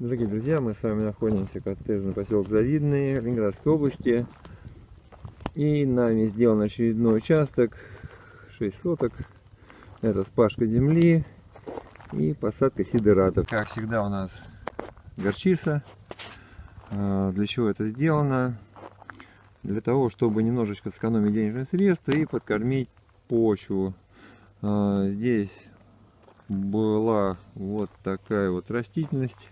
Дорогие друзья, мы с вами находимся в коттеджный поселок Завидный Ленинградской области. И нами сделан очередной участок, 6 соток. Это спашка земли и посадка сидератов. Как всегда у нас горчица. А, для чего это сделано? Для того, чтобы немножечко сэкономить денежные средства и подкормить почву. А, здесь была вот такая вот растительность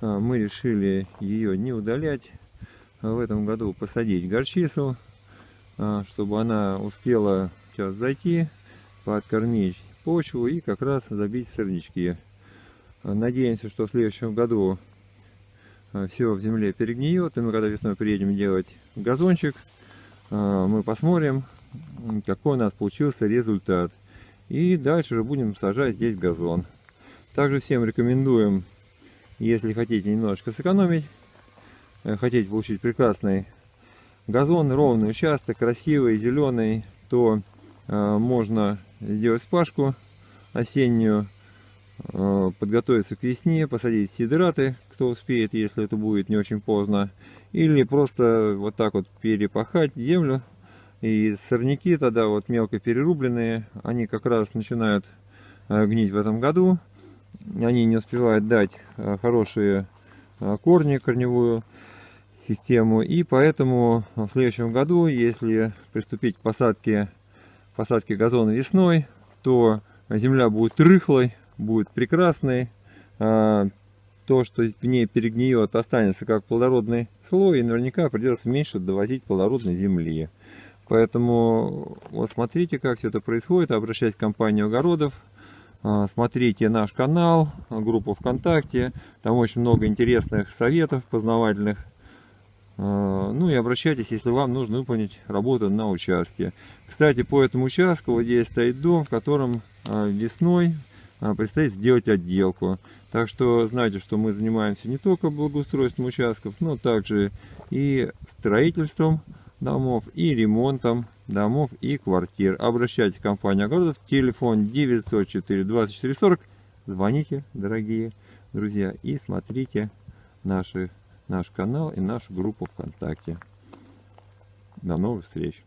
мы решили ее не удалять. А в этом году посадить горчицу, а, чтобы она успела сейчас зайти, подкормить почву и как раз забить сорнячки. Надеемся, что в следующем году все в земле перегниет, и мы когда весной приедем делать газончик, мы посмотрим, какой у нас получился результат. И дальше же будем сажать здесь газон. Также всем рекомендуем если хотите немножечко сэкономить, э, хотите получить прекрасный газон, ровный участок, красивый, зеленый, то э, можно сделать спашку осеннюю, э, подготовиться к весне, посадить сидераты, кто успеет, если это будет не очень поздно. Или просто вот так вот перепахать землю. И сорняки тогда вот мелко перерубленные, они как раз начинают гнить в этом году они не успевают дать э, хорошие э, корни, корневую систему. И поэтому в следующем году, если приступить к посадке, посадке газона весной, то земля будет рыхлой, будет прекрасной. А, то, что в ней перегниет, останется как плодородный слой, и наверняка придется меньше довозить плодородной земли. Поэтому вот смотрите, как все это происходит. Обращайтесь в компанию огородов. А, смотрите наш канал, группу ВКонтакте. Там очень много интересных советов познавательных. А, ну и обращайтесь, если вам нужно выполнить работу на участке. Кстати, по этому участку вот здесь стоит дом, в котором а, весной предстоит сделать отделку. Так что знайте, что мы занимаемся не только благоустройством участков, но также и строительством домов и ремонтом домов и квартир. Обращайтесь в компанию огородов. Телефон 904 24 40. Звоните, дорогие друзья, и смотрите наши, наш канал и нашу группу ВКонтакте. До новых встреч!